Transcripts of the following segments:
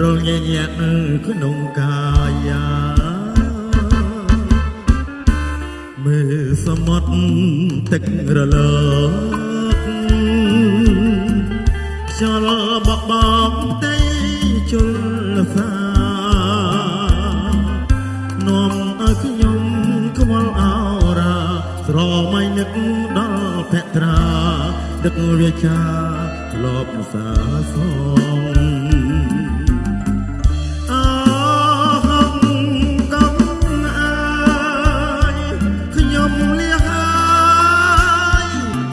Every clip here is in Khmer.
រលញញាក់ក្នុងកាយាមើលសមុទ្រទឹករលកខ្យល់បបបផ្ទៃជលសានាំឲ្យខ្ញុំខ្វល់អរា ស្រមៃនឹកដល់ភក្ត្រាដឹកវាចាលបសាសង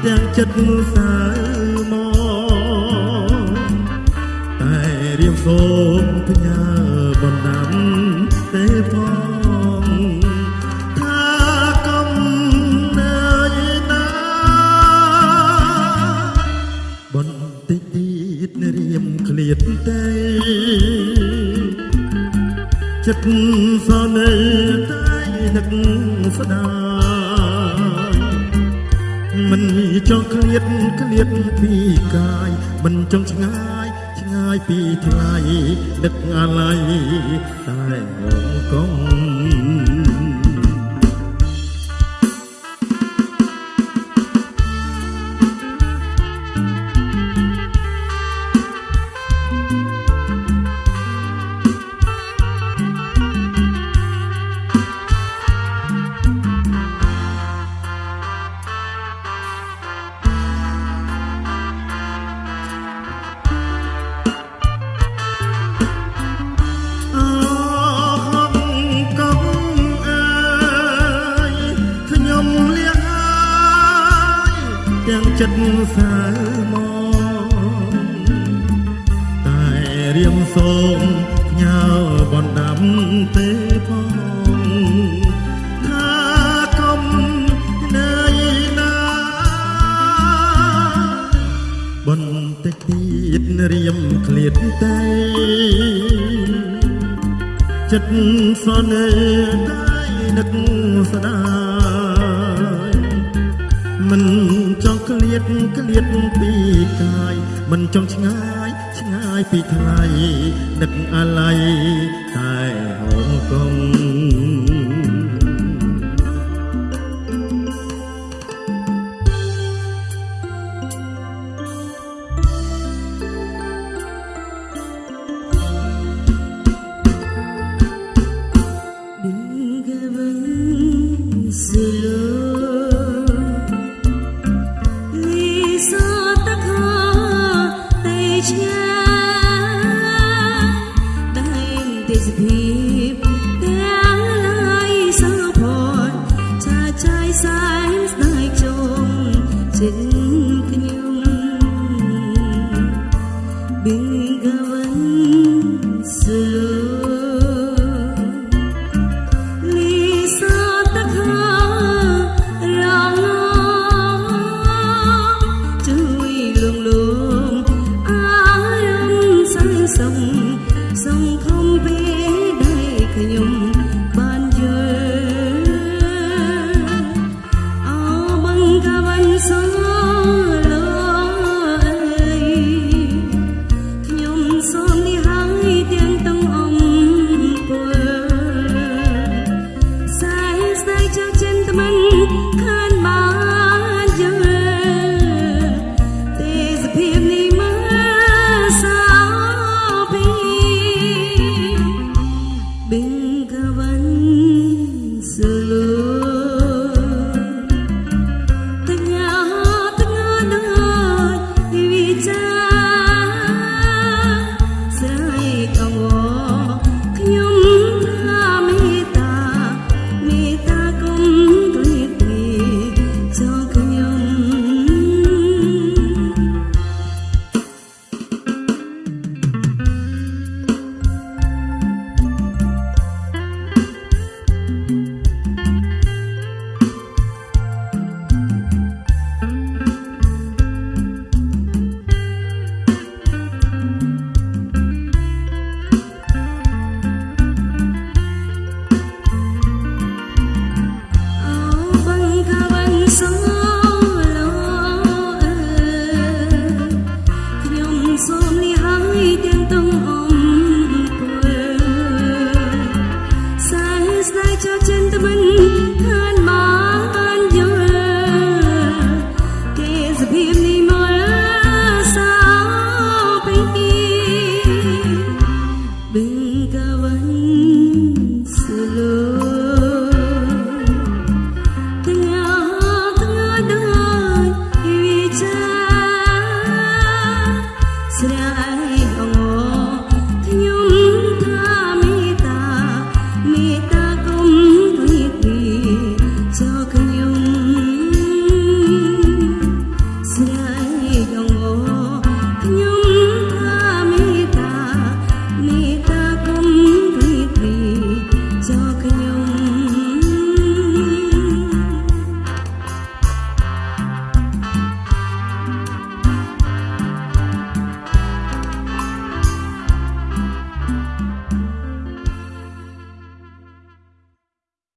ទាំងចិត្តសៅមកតែរៀមសូមផ្ញើបណ្ដាំទេផងថាកំណើយណាបន្តិចទៀតរៀមឃ្លាតតែចិត្តសនេតែនឹកស្ដាយ មិនចង់ឃ្លាតឃ្លាតពីកាយមិនចង់ឆ្ងាយឆ្ងាយពីថ្លៃនឹកអាឡ័យតែងងកង សៅមកតែរៀមសូមផ្ញើបណ្ដាំទេផងថាកុំនៅណាបន្តិចទៀតរៀមឃ្លាតតែចិត្តសនេតែនឹកស្ដាយមិនចង់ ឃ្លាតឃ្លាតពីកាយមិនចង់ឆ្ងាយឆ្ងាយពីថ្លៃនឹកអាឡ័យតែហងកង đây khả nhung ban giờ Áo băng ca văn gió lơi ខ្ញុំសូមនេះហើយទាំងទាំងអំពើសាយស្ដាយចាស់ចិនត្មិនខាន Sıra